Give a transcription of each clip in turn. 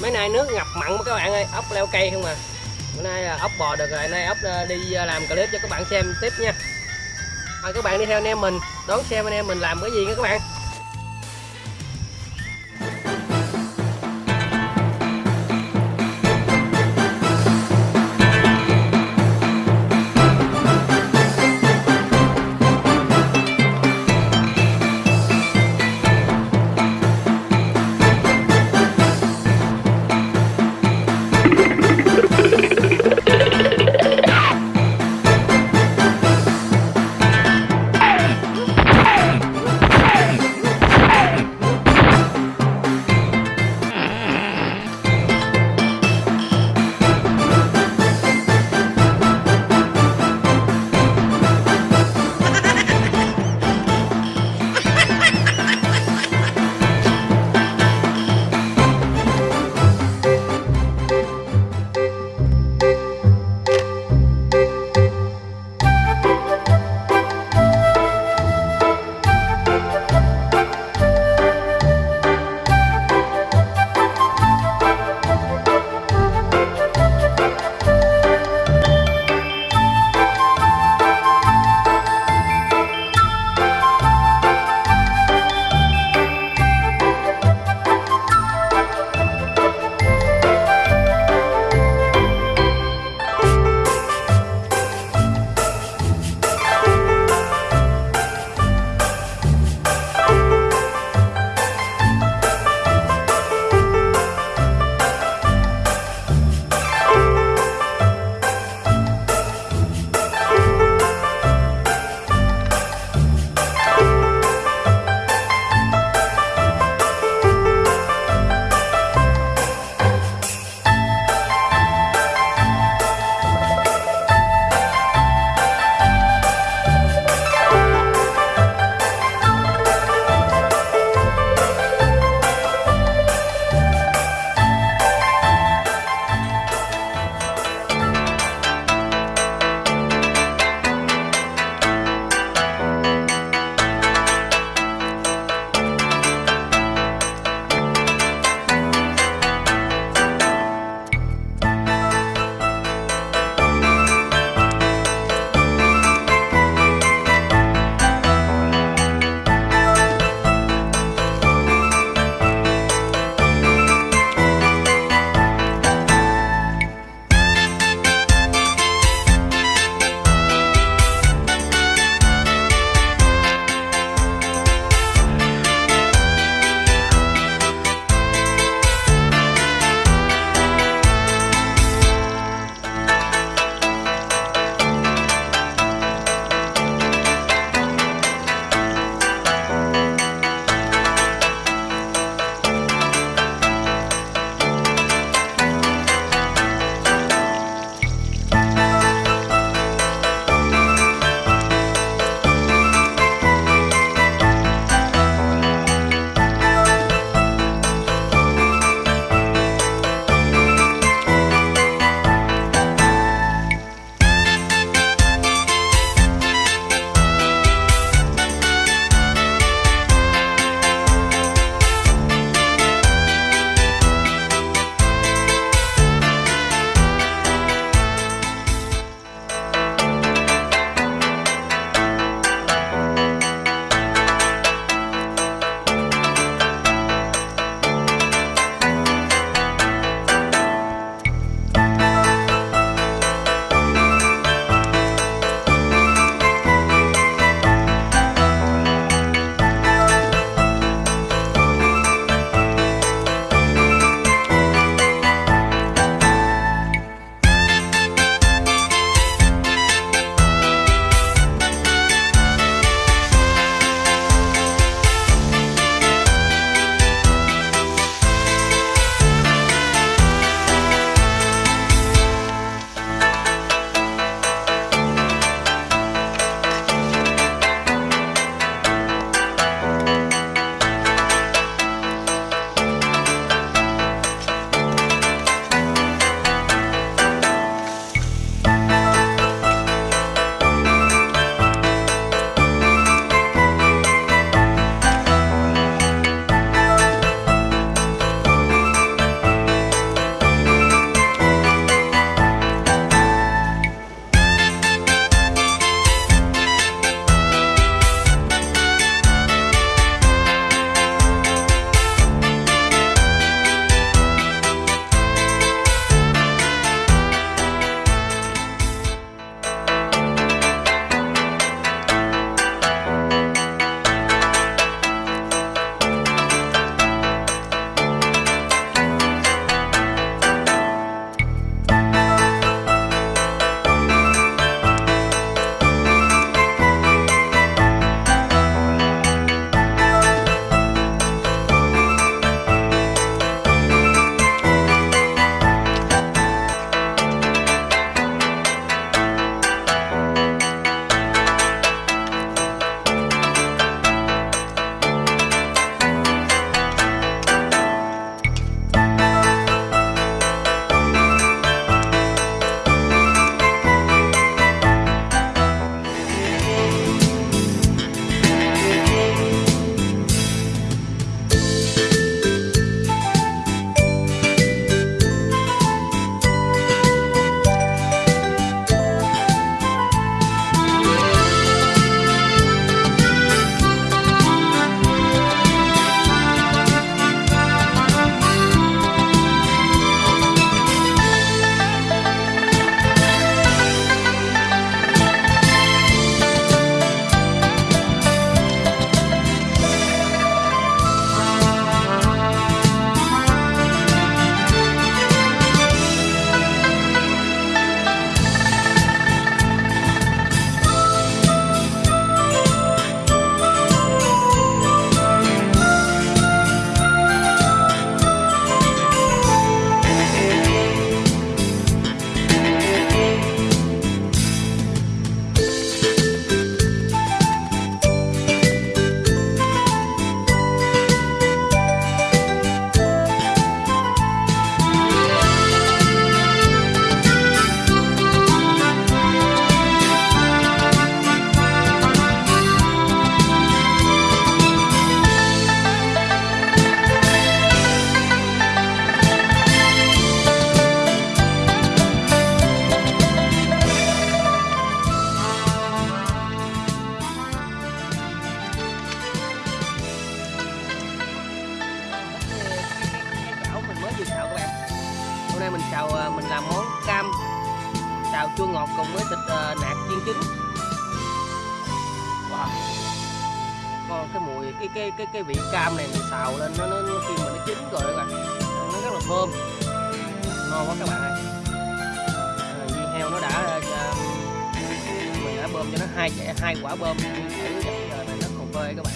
mấy nay nước ngập mặn mà các bạn ơi, ốc leo cây không à. Bữa nay là ốc bò được rồi, nay ốc ờ, đi ờ, làm clip cho các bạn xem tiếp nha. Mời các bạn đi theo anh em mình, đón xem anh em mình làm cái gì nha các bạn. Là món cam xào chua ngọt cùng với thịt uh, nạc chiên trứng. Wow. con cái mùi cái cái cái cái vị cam này mình xào lên nó nó, khi mà nó chín rồi các bạn. Nó rất là thơm. Ngon quá các bạn ơi. À, heo nó đã uh, mình đã bơm cho nó hai chẻ hai quả bơm giờ này nó còn phơi các bạn.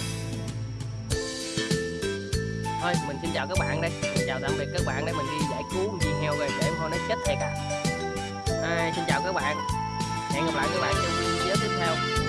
Thôi mình xin chào các bạn đây. Chào tạm biệt các bạn để mình đi cứu con dì heo rồi để thôi nó chết thiệt à. à xin chào các bạn hẹn gặp lại các bạn trong video tiếp theo